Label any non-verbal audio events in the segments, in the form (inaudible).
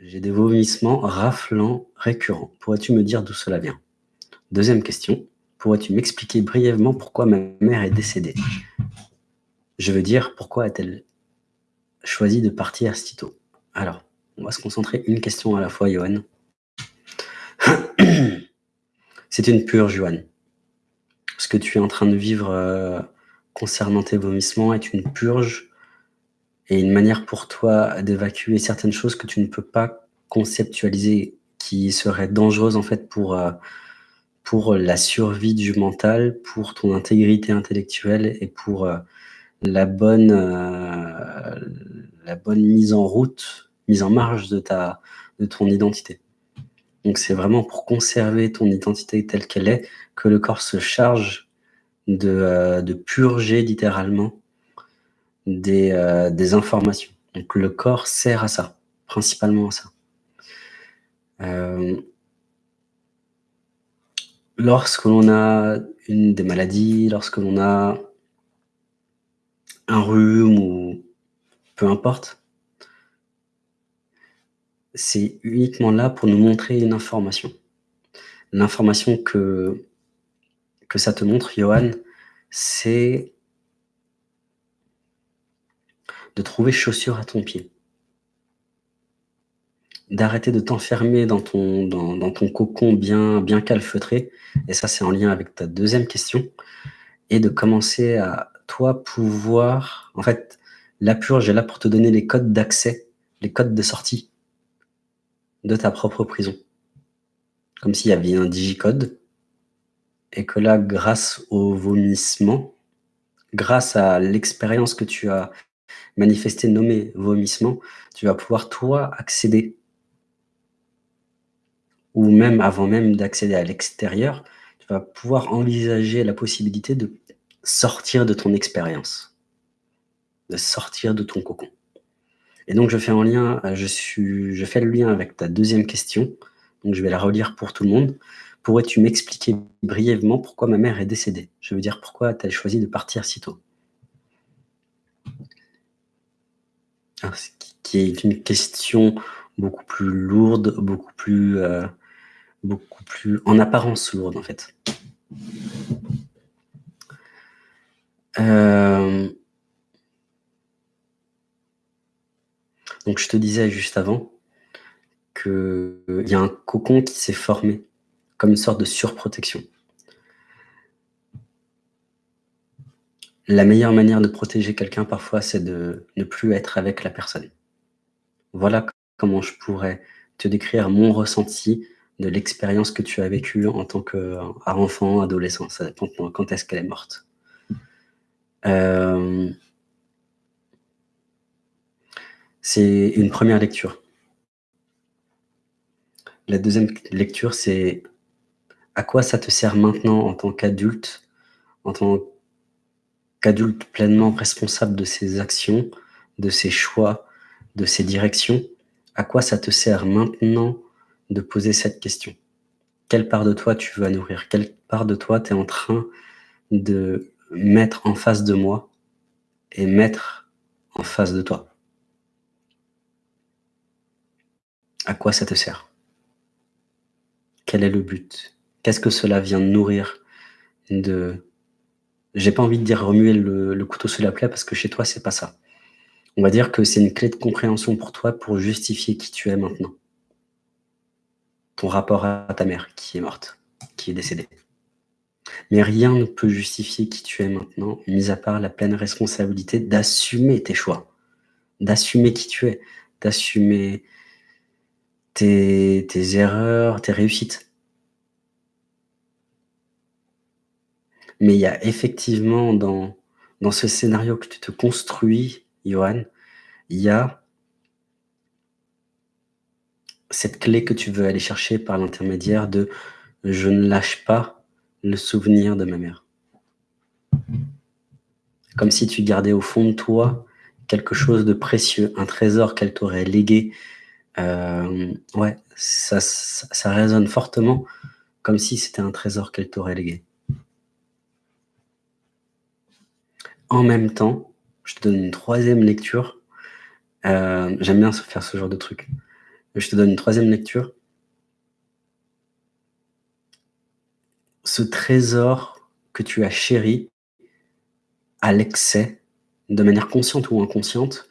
J'ai des vomissements raflants récurrents. Pourrais-tu me dire d'où cela vient? Deuxième question. Pourrais-tu m'expliquer brièvement pourquoi ma mère est décédée? Je veux dire, pourquoi a-t-elle choisi de partir si tôt? Alors, on va se concentrer une question à la fois, Johan. (coughs) C'est une purge, Johan. Ce que tu es en train de vivre euh, concernant tes vomissements est une purge et une manière pour toi d'évacuer certaines choses que tu ne peux pas conceptualiser, qui seraient dangereuses en fait pour, euh, pour la survie du mental, pour ton intégrité intellectuelle et pour euh, la, bonne, la bonne mise en route, mise en marge de, ta, de ton identité. Donc c'est vraiment pour conserver ton identité telle qu'elle est que le corps se charge de, euh, purger littéralement des, euh, des, informations. Donc le corps sert à ça, principalement à ça. Euh, lorsque l'on a une des maladies, lorsque l'on a un rhume ou peu importe, c'est uniquement là pour nous montrer une information. L'information que, que ça te montre, Johan, c'est trouver chaussure à ton pied. D'arrêter de t'enfermer dans ton, dans, ton cocon bien, bien calfeutré, et ça c'est en lien avec ta deuxième question, et de commencer à, toi, pouvoir... En fait, la purge est là pour te donner les codes d'accès, les codes de sortie de ta propre prison. Comme s'il y avait un digicode, et que là, grâce au vomissement, grâce à l'expérience que tu as manifestée, nommée vomissement, tu vas pouvoir, toi, accéder, ou même avant même d'accéder à l'extérieur, tu vas pouvoir envisager la possibilité de sortir de ton expérience, de sortir de ton cocon. Et donc, je fais, en lien, euh, je, suis, je fais le lien avec ta deuxième question. Donc, je vais la relire pour tout le monde. Pourrais-tu m'expliquer brièvement pourquoi ma mère est décédée? Je veux dire, pourquoi as-tu choisi de partir si tôt? Qui est une question beaucoup plus lourde, beaucoup plus, euh, beaucoup plus en apparence lourde, en fait. Euh, Donc je te disais juste avant qu'il y a un cocon qui s'est formé comme une sorte de surprotection. La meilleure manière de protéger quelqu'un parfois, c'est de ne plus être avec la personne. Voilà comment je pourrais te décrire mon ressenti de l'expérience que tu as vécue en tant qu'enfant, adolescent. Ça dépend quand est-ce qu'elle est morte. Euh, c'est une première lecture. La deuxième lecture, c'est à quoi ça te sert maintenant en tant qu'adulte, en tant qu'adulte pleinement responsable de ses actions, de ses choix, de ses directions, à quoi ça te sert maintenant de poser cette question? Quelle part de toi tu veux nourrir? Quelle part de toi tu es en train de mettre en face de moi et mettre en face de toi? À quoi ça te sert? Quel est le but? Qu'est-ce que cela vient nourrir de... J'ai pas envie de dire remuer le, couteau sous la plaie parce que chez toi, c'est pas ça. On va dire que c'est une clé de compréhension pour toi pour justifier qui tu es maintenant. Ton rapport à ta mère qui est morte, qui est décédée. Mais rien ne peut justifier qui tu es maintenant, mis à part la pleine responsabilité d'assumer tes choix, d'assumer qui tu es, d'assumer tes, erreurs, tes réussites. Mais il y a effectivement dans, dans ce scénario que tu te construis, Johan, il y a cette clé que tu veux aller chercher par l'intermédiaire de « je ne lâche pas le souvenir de ma mère ». Comme si tu gardais au fond de toi quelque chose de précieux, un trésor qu'elle t'aurait légué, euh, ouais, ça, ça, résonne fortement comme si c'était un trésor qu'elle t'aurait légué. En même temps, je te donne une troisième lecture. Euh, j'aime bien faire ce genre de truc. Je te donne une troisième lecture. Ce trésor que tu as chéri à l'excès, de manière consciente ou inconsciente,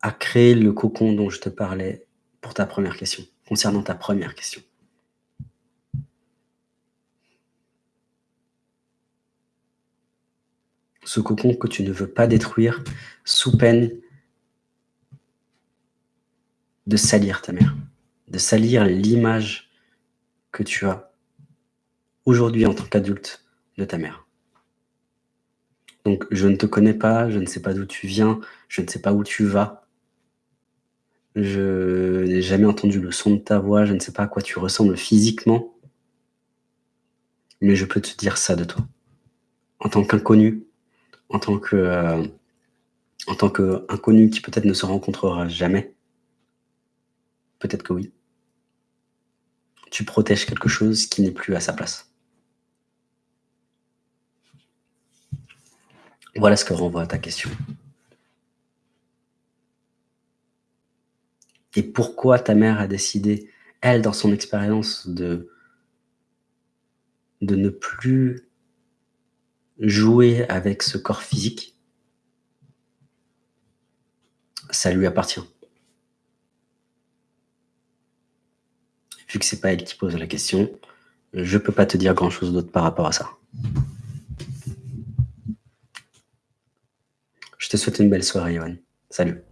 a créé le cocon dont je te parlais pour ta première question, concernant ta première question. Ce cocon que tu ne veux pas détruire sous peine de salir ta mère, de salir l'image que tu as aujourd'hui en tant qu'adulte de ta mère. Donc je ne te connais pas, je ne sais pas d'où tu viens, je ne sais pas où tu vas. Je n'ai jamais entendu le son de ta voix, je ne sais pas à quoi tu ressembles physiquement. Mais je peux te dire ça de toi. En tant qu'inconnu, en tant que, euh, qu'inconnu qui peut-être ne se rencontrera jamais, peut-être que oui, tu protèges quelque chose qui n'est plus à sa place. Voilà ce que renvoie ta question. Et pourquoi ta mère a décidé, elle, dans son expérience, de, de ne plus jouer avec ce corps physique, ça lui appartient. Vu que c'est pas elle qui pose la question, je peux pas te dire grand chose d'autre par rapport à ça. Je te souhaite une belle soirée, Yohan. Salut.